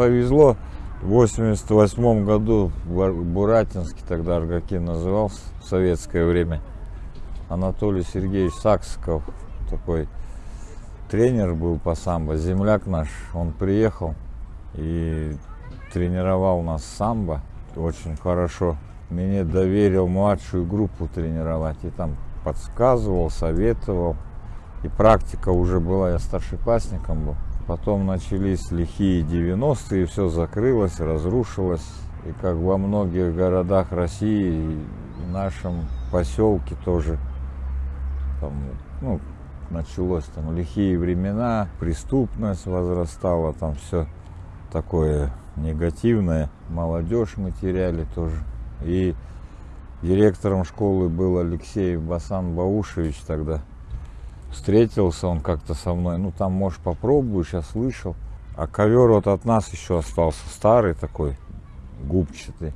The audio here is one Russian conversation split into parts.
повезло. В 88 году в Буратинске, тогда Аргакин назывался в советское время, Анатолий Сергеевич Саксиков, такой тренер был по самбо, земляк наш, он приехал и тренировал нас самбо очень хорошо. Мне доверил младшую группу тренировать и там подсказывал, советовал. И практика уже была, я старшеклассником был. Потом начались лихие 90-е, все закрылось, разрушилось. И как во многих городах России, и в нашем поселке тоже там, ну, началось там лихие времена, преступность возрастала, там все такое негативное. Молодежь мы теряли тоже. И директором школы был Алексей Басан Баушевич тогда встретился он как-то со мной. Ну, там, может, попробую, сейчас слышал. А ковер вот от нас еще остался старый такой, губчатый.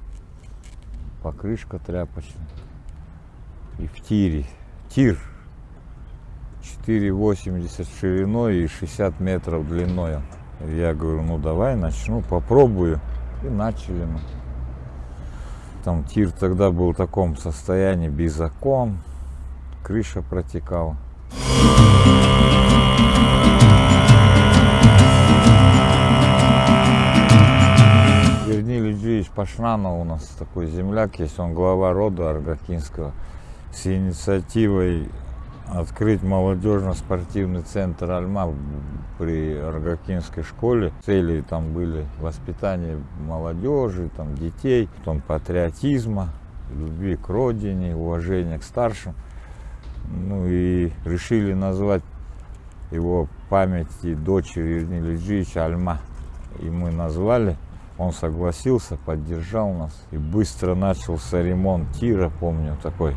Покрышка тряпочная. И в тире. Тир 4,80 шириной и 60 метров длиной. Я говорю, ну давай начну, попробую. И начали мы. Там тир тогда был в таком состоянии, без окон, крыша протекала. Вернили Ильич Пашнанов у нас такой земляк есть, он глава рода Аргакинского, с инициативой открыть молодежно-спортивный центр Альма при Аргакинской школе. Цели там были воспитание молодежи, там, детей, потом патриотизма, любви к родине, уважения к старшим. Ну и решили назвать его памяти дочери Ирнили Ильича Альма. И мы назвали, он согласился, поддержал нас. И быстро начался ремонт тира, помню, такой.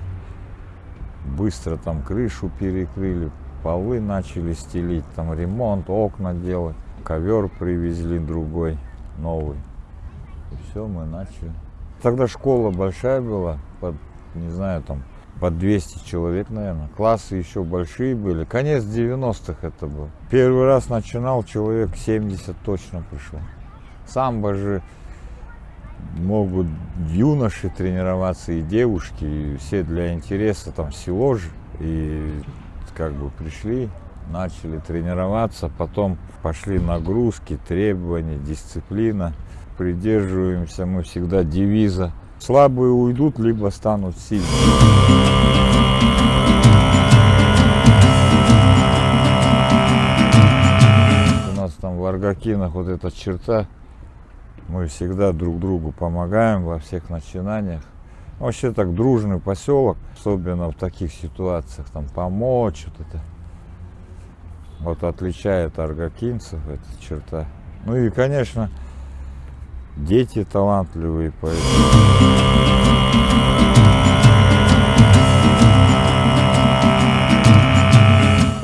Быстро там крышу перекрыли, полы начали стелить, там ремонт, окна делать. Ковер привезли другой, новый. И все, мы начали. Тогда школа большая была, под, не знаю, там под 200 человек, наверное. Классы еще большие были. Конец 90-х это был. Первый раз начинал, человек 70 точно пришел. Самбо же могут юноши тренироваться и девушки, и все для интереса, там село же. И как бы пришли, начали тренироваться, потом пошли нагрузки, требования, дисциплина. Придерживаемся мы всегда девиза Слабые уйдут, либо станут сильными. У нас там в Аргакинах вот эта черта. Мы всегда друг другу помогаем во всех начинаниях. Вообще так дружный поселок, особенно в таких ситуациях, там помочь, вот это вот отличает аргакинцев эта черта. Ну и, конечно, дети талантливые, поэтому...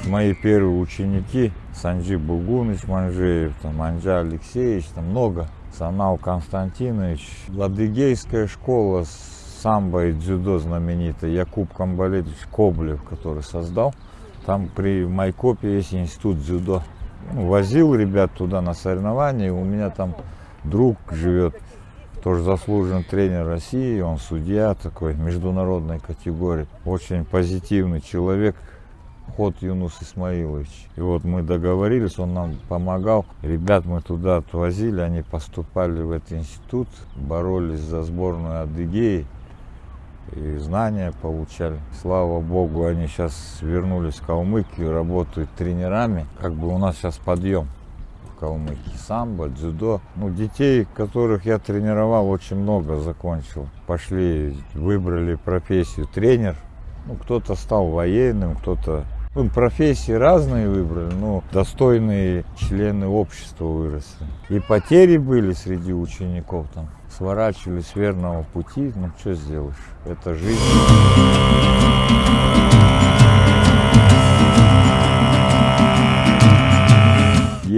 Мои первые ученики, Санджи Бугуныч Манжеев, там, Анджа Алексеевич, там много, Санал Константинович, Ладыгейская школа самбо и дзюдо знаменитая, Якуб Камбалевич Коблев, который создал. Там при Майкопе есть институт дзюдо. Ну, возил ребят туда на соревнования, у меня там друг живет, тоже заслуженный тренер России, он судья такой международной категории, очень позитивный человек, Ход Юнус Исмаилович. И вот мы договорились, он нам помогал. Ребят мы туда отвозили, они поступали в этот институт, боролись за сборную Адыгеи и знания получали. Слава Богу, они сейчас вернулись в Калмыкию, работают тренерами. Как бы у нас сейчас подъем. Калмыкии. Самбо, дзюдо. Ну, детей, которых я тренировал, очень много закончил. Пошли, выбрали профессию тренер. Ну, кто-то стал военным, кто-то... Ну, профессии разные выбрали, но достойные члены общества выросли. И потери были среди учеников там. Сворачивали с верного пути, ну, что сделаешь? Это жизнь.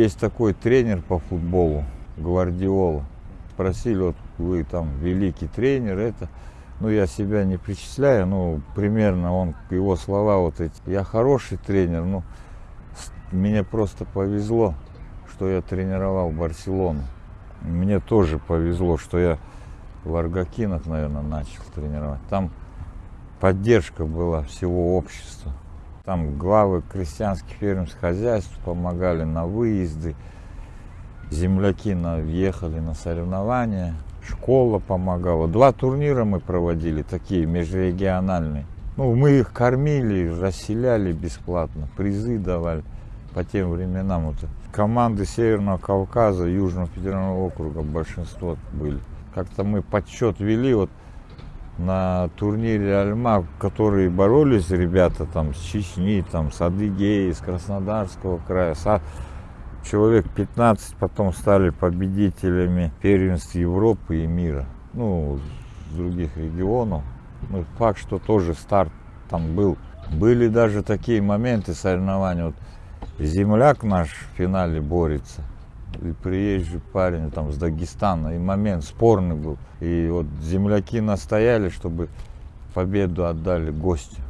Есть такой тренер по футболу, Гвардиола. Спросили, вот вы там великий тренер, это. Ну, я себя не причисляю, ну, примерно он, его слова вот эти. Я хороший тренер, ну, мне просто повезло, что я тренировал Барселону. Мне тоже повезло, что я в Аргакинах, наверное, начал тренировать. Там поддержка была всего общества. Там главы крестьянских фермерских хозяйств помогали на выезды. Земляки на, въехали на соревнования. Школа помогала. Два турнира мы проводили, такие межрегиональные. Ну, мы их кормили, расселяли бесплатно, призы давали по тем временам. Вот команды Северного Кавказа, Южного федерального округа большинство были. Как-то мы подсчет вели, вот на турнире Альма, которые боролись ребята там с Чечни, там с Адыгеи, с Краснодарского края, с... человек 15 потом стали победителями первенств Европы и мира, ну, с других регионов. Ну, факт, что тоже старт там был. Были даже такие моменты соревнований, вот земляк наш в финале борется – и приезжий парень там с Дагестана, и момент спорный был. И вот земляки настояли, чтобы победу отдали гостю.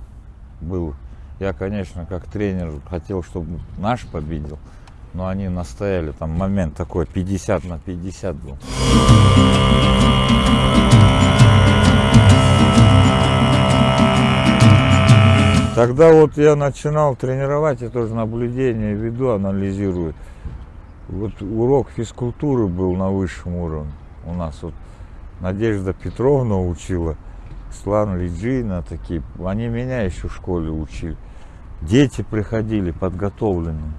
Был. Я, конечно, как тренер хотел, чтобы наш победил, но они настояли, там момент такой 50 на 50 был. Тогда вот я начинал тренировать, я тоже наблюдение веду, анализирую. Вот урок физкультуры был на высшем уровне. У нас вот Надежда Петровна учила, Слан Лиджина такие. Они меня еще в школе учили. Дети приходили подготовленные.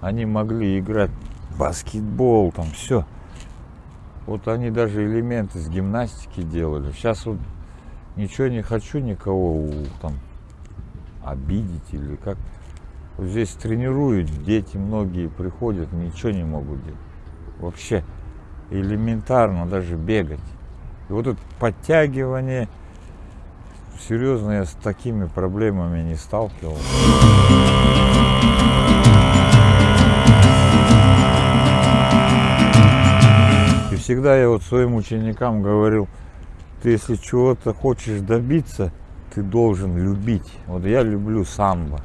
Они могли играть в баскетбол, там все. Вот они даже элементы с гимнастики делали. Сейчас вот ничего не хочу никого там обидеть или как. Здесь тренируют, дети многие приходят, ничего не могут делать. Вообще элементарно даже бегать. И вот это подтягивание, серьезно, я с такими проблемами не сталкивался. И всегда я вот своим ученикам говорил, ты если чего-то хочешь добиться, ты должен любить. Вот я люблю самбо.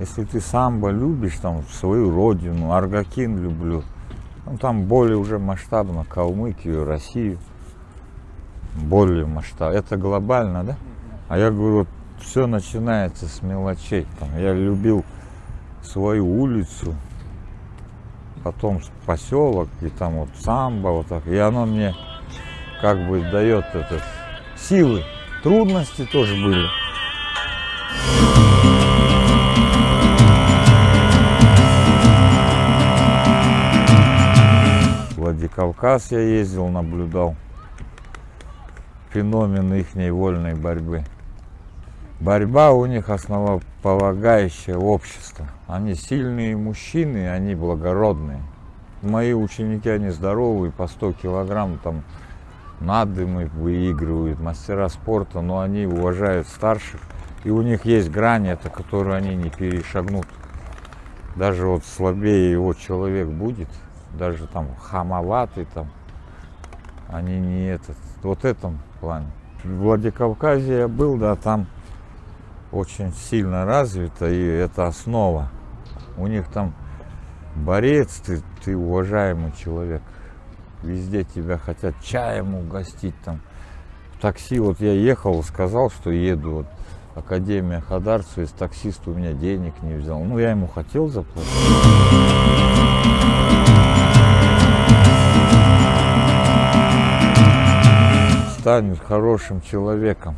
Если ты самбо любишь, там, свою родину, Аргакин люблю, ну, там более уже масштабно, Калмыкию, Россию, более масштабно. Это глобально, да? А я говорю, вот все начинается с мелочей. Там, я любил свою улицу, потом поселок, и там вот самбо, вот так. И оно мне как бы дает этот силы. Трудности тоже были. Владикавказ я ездил, наблюдал феномен их вольной борьбы. Борьба у них основополагающее общество. Они сильные мужчины, они благородные. Мои ученики, они здоровые, по 100 килограмм, там надымы выигрывают, мастера спорта, но они уважают старших. И у них есть грани, это которую они не перешагнут. Даже вот слабее его человек будет, даже там хамоватый там, они не этот, вот этом плане. В Владикавказе я был, да, там очень сильно развито, и это основа. У них там борец, ты, ты уважаемый человек. Везде тебя хотят чаем угостить там. В такси вот я ехал, сказал, что еду вот Академия Хадарцу, из таксиста у меня денег не взял. Ну, я ему хотел заплатить. Станет хорошим человеком.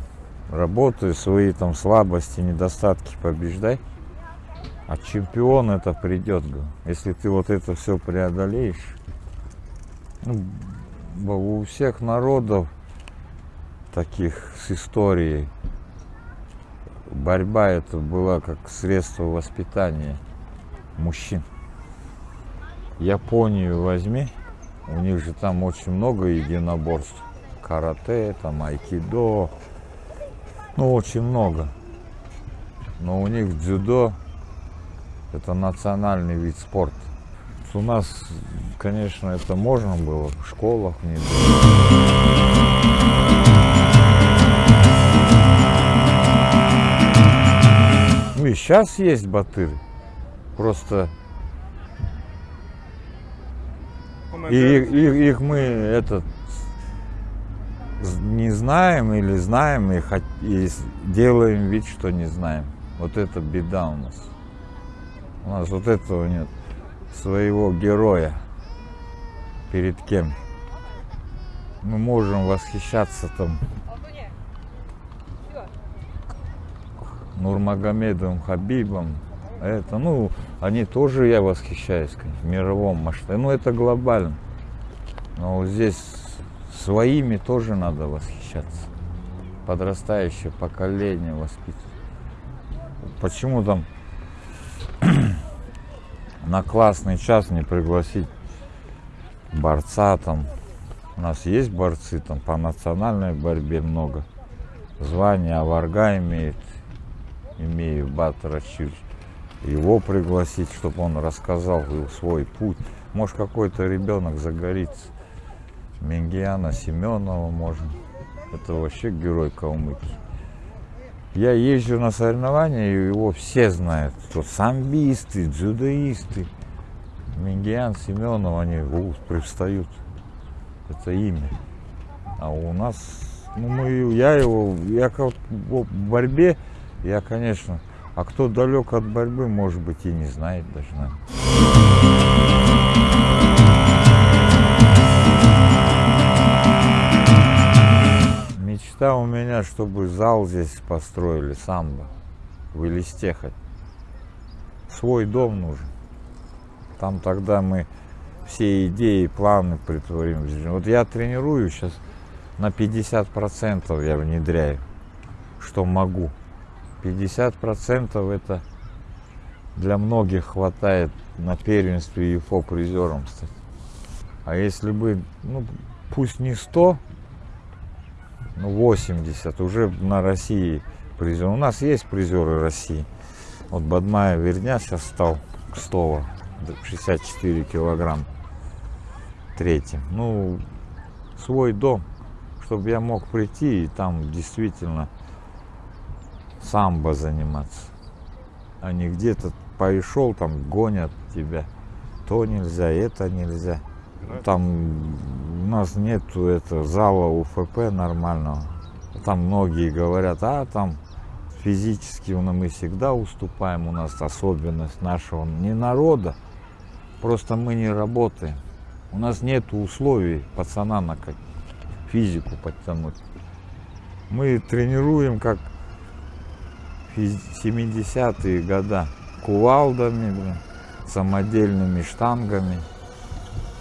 Работай, свои там слабости, недостатки побеждай. А чемпион это придет. Если ты вот это все преодолеешь. Ну, у всех народов таких с историей борьба это была как средство воспитания мужчин. Японию возьми, у них же там очень много единоборств карате, там айкидо, ну очень много. Но у них дзюдо это национальный вид спорта. У нас, конечно, это можно было в школах не Ну и сейчас есть батыры. Просто И их, их, их мы этот не знаем или знаем и, и делаем вид, что не знаем. Вот это беда у нас. У нас вот этого нет. Своего героя. Перед кем? Мы можем восхищаться там Нурмагомедовым Хабибом. Это, ну, они тоже, я восхищаюсь, конечно, в мировом масштабе. Ну, это глобально. Но вот здесь своими тоже надо восхищаться. Подрастающее поколение воспитывать. Почему там на классный час не пригласить борца там? У нас есть борцы там по национальной борьбе много. Звание Аварга имеет, имею Батра Чир. Его пригласить, чтобы он рассказал свой путь. Может какой-то ребенок загорится. Мингиана Семенова можно. Это вообще герой Калмыкии. Я езжу на соревнования, и его все знают. Что самбисты, дзюдоисты. Мингиан, Семенов, они у, привстают. Это имя. А у нас, ну мы, я его, я в борьбе, я, конечно, а кто далек от борьбы, может быть, и не знает даже, наверное. Мечта у меня, чтобы зал здесь построили, самбо, в Элисте хоть. Свой дом нужен. Там тогда мы все идеи, планы притворим. Вот я тренирую сейчас на 50% я внедряю, что могу. 50% это для многих хватает на первенстве ЕФО призером стать. А если бы, ну, пусть не 100, ну, 80 уже на России призер. У нас есть призеры России. Вот Бадмая Верня сейчас стал Кстова, 64 килограмм третьим. Ну, свой дом, чтобы я мог прийти и там действительно самбо заниматься. А не где-то пришел, там гонят тебя. То нельзя, это нельзя. Там у нас нету это зала УФП нормального. Там многие говорят, а там физически мы всегда уступаем, у нас особенность нашего не народа, просто мы не работаем. У нас нет условий пацана на как физику подтянуть. Мы тренируем как 70-е года кувалдами, блин, самодельными штангами.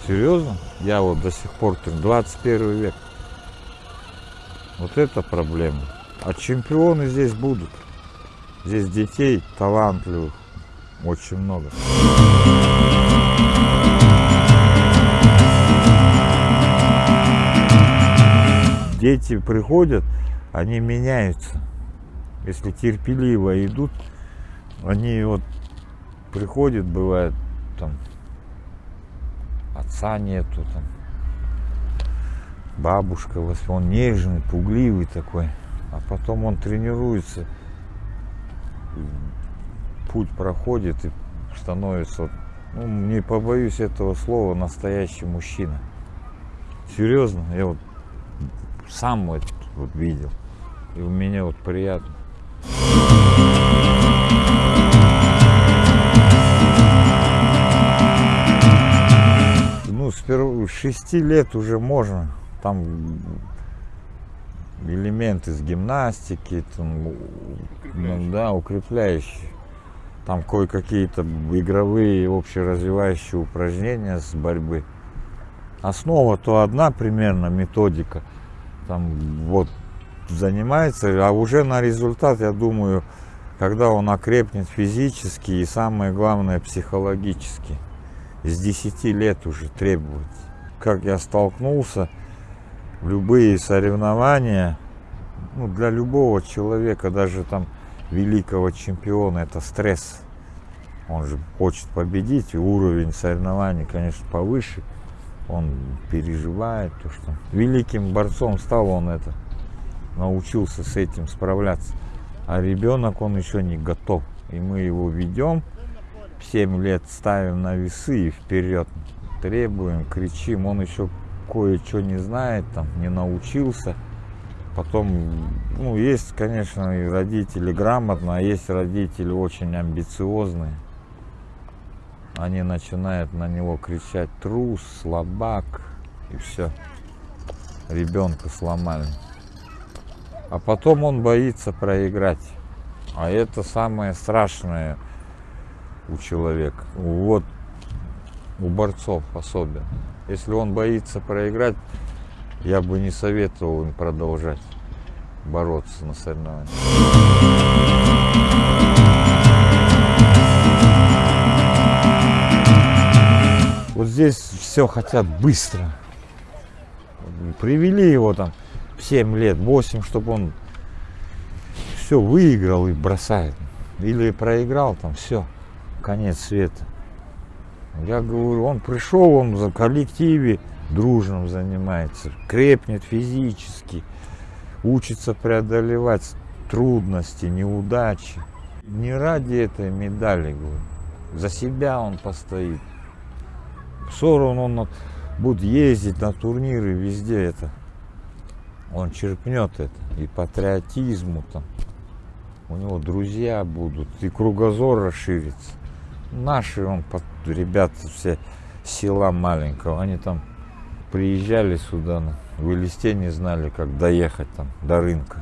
Серьезно? Я вот до сих пор 21 век. Вот это проблема. А чемпионы здесь будут. Здесь детей талантливых очень много. Дети приходят, они меняются. Если терпеливо идут, они вот приходят, бывает, там, отца нету, там, бабушка, он нежный, пугливый такой, а потом он тренируется, путь проходит и становится, ну, не побоюсь этого слова, настоящий мужчина. Серьезно, я вот сам вот, вот видел, и у меня вот приятно. Ну, с, 6 лет уже можно. Там элементы с гимнастики, там, ну, да, укрепляющие. Там кое-какие-то игровые, общеразвивающие упражнения с борьбы. Основа то одна примерно методика. Там вот занимается, а уже на результат, я думаю, когда он окрепнет физически и самое главное психологически. С 10 лет уже требуется. Как я столкнулся, любые соревнования, ну, для любого человека, даже там великого чемпиона, это стресс. Он же хочет победить, уровень соревнований, конечно, повыше. Он переживает то, что великим борцом стал он это научился с этим справляться. А ребенок, он еще не готов. И мы его ведем, 7 лет ставим на весы и вперед. требуем, кричим. Он еще кое-что не знает, там, не научился. Потом, ну, есть, конечно, и родители грамотные, а есть родители очень амбициозные. Они начинают на него кричать трус, слабак и все. Ребенка сломали. А потом он боится проиграть. А это самое страшное у человека. Вот у борцов особенно. Если он боится проиграть, я бы не советовал им продолжать бороться на соревнованиях. Вот здесь все хотят быстро. Привели его там 7 лет, 8, чтобы он все выиграл и бросает. Или проиграл там, все, конец света. Я говорю, он пришел, он за коллективе дружным занимается, крепнет физически, учится преодолевать трудности, неудачи. Не ради этой медали, говорю. За себя он постоит. Сорон он будет ездить на турниры везде это. Он черпнет это. И патриотизму там. У него друзья будут. И кругозор расширится. Наши он, ребята все села маленького, они там приезжали сюда, в Элисте не знали, как доехать там до рынка.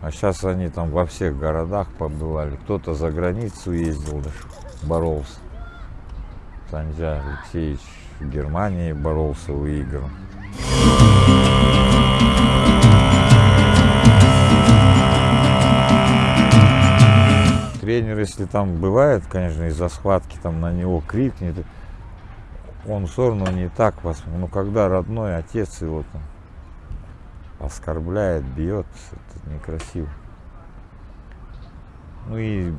А сейчас они там во всех городах побывали. Кто-то за границу ездил даже, боролся. Санджа Алексеевич в Германии боролся, выиграл. Тренер, если там бывает, конечно, из-за схватки там на него крикнет, он все равно не так вас. Но когда родной отец его там оскорбляет, бьет, это некрасиво. Ну и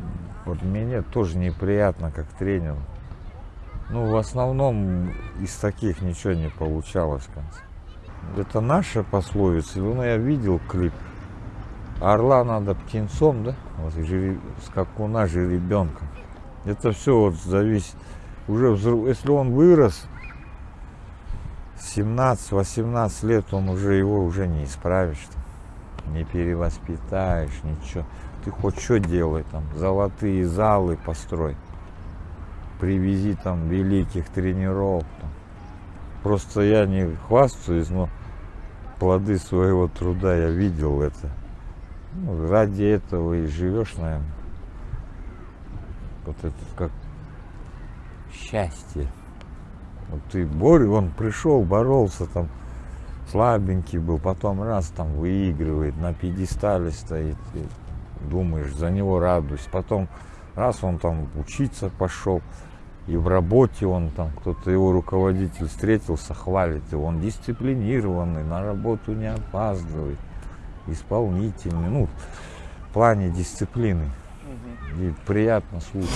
вот мне тоже неприятно как тренеру. Ну, в основном из таких ничего не получалось в конце. Это наша пословица. Ну, я видел клип. Орла надо птенцом, да? Вот, скакуна жеребенком. Это все вот зависит уже взрыв, если он вырос, 17-18 лет, он уже его уже не исправишь, не перевоспитаешь, ничего. Ты хоть что делай, там, золотые залы построй, привези там великих тренеров. Там. Просто я не хвастаюсь, но плоды своего труда я видел это. Ну, ради этого и живешь, наверное. Вот это как счастье. Вот ты борь, он пришел, боролся там, слабенький был, потом раз там выигрывает, на пьедестале стоит, и думаешь, за него радуюсь. Потом раз он там учиться пошел, и в работе он там, кто-то его руководитель встретился, хвалит его, он дисциплинированный, на работу не опаздывает, исполнительный, ну, в плане дисциплины. И приятно слушать.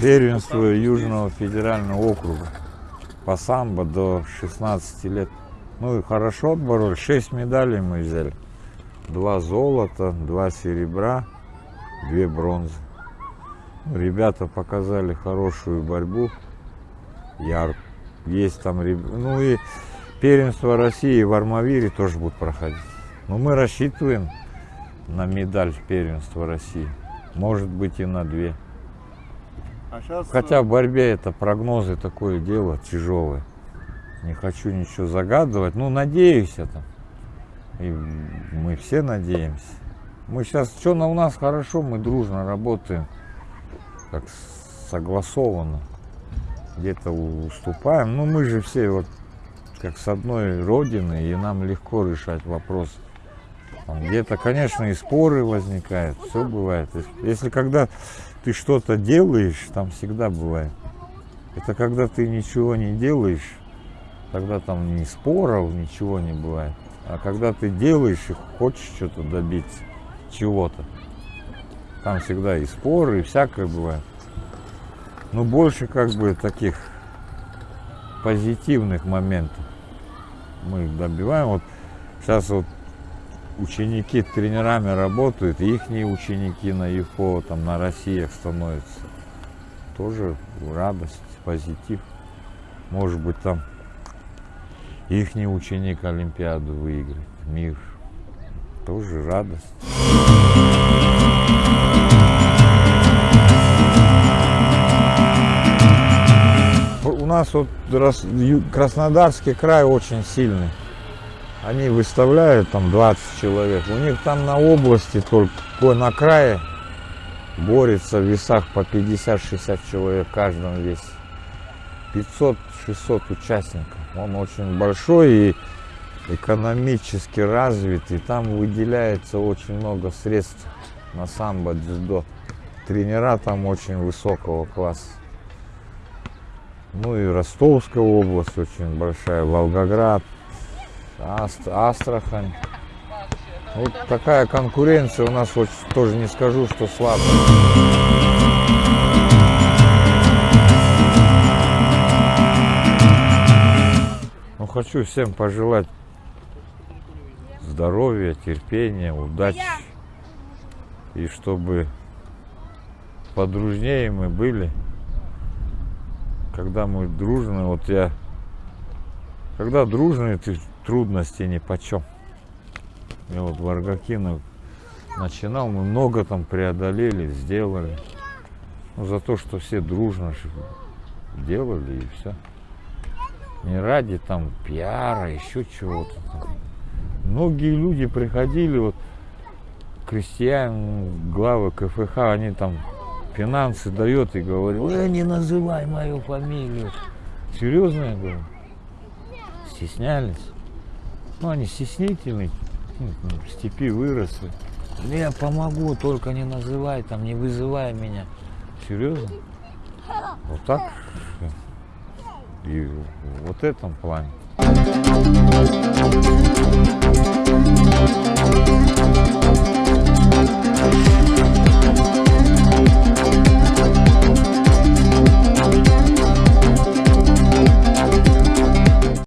Первенство Южного федерального округа по самбо до 16 лет. Ну и хорошо отборолись. 6 медалей мы взяли. Два золота, два серебра, две бронзы. Ребята показали хорошую борьбу. Яр. Есть там Ну и первенство России в Армавире тоже будут проходить. Но мы рассчитываем на медаль первенства России. Может быть и на две. А сейчас... Хотя в борьбе это прогнозы такое дело тяжелое. Не хочу ничего загадывать. Ну, надеюсь это. И мы все надеемся. Мы сейчас, что на у нас хорошо, мы дружно работаем. Как согласованно. Где-то уступаем. Ну, мы же все вот как с одной родины, и нам легко решать вопрос. Где-то, конечно, и споры возникают, все бывает. Если когда ты что-то делаешь, там всегда бывает. Это когда ты ничего не делаешь, тогда там ни споров, ничего не бывает. А когда ты делаешь и хочешь что-то добиться, чего-то, там всегда и споры, и всякое бывает. Но больше как бы таких позитивных моментов мы добиваем. Вот сейчас вот ученики тренерами работают, их ученики на ЮФО, там на Россиях становятся. Тоже радость, позитив. Может быть там их ученик Олимпиаду выиграет, мир. Тоже радость. У нас вот Краснодарский край очень сильный. Они выставляют там 20 человек. У них там на области только на крае борется в весах по 50-60 человек в каждом весе. 500-600 участников. Он очень большой и экономически развит. И там выделяется очень много средств на самбо, дзюдо. Тренера там очень высокого класса. Ну и Ростовская область очень большая, Волгоград, Аст, Астрахань. Вот такая конкуренция у нас вот тоже не скажу, что слабая. Хочу всем пожелать здоровья, терпения, удачи. И чтобы подружнее мы были, когда мы дружны, вот я, когда дружные, ты трудности ни почем. Я вот в Аргакинах начинал, мы много там преодолели, сделали. Ну, за то, что все дружно делали и все. Не ради там пиара, еще чего-то. Многие люди приходили, вот крестьяне, главы КФХ, они там финансы дает и говорит, э, не называй мою фамилию. Серьезно я говорю? Стеснялись. Ну, они стеснительные, ну, в степи выросли. Я помогу, только не называй, там, не вызывай меня. Серьезно? Вот так? И вот этом плане.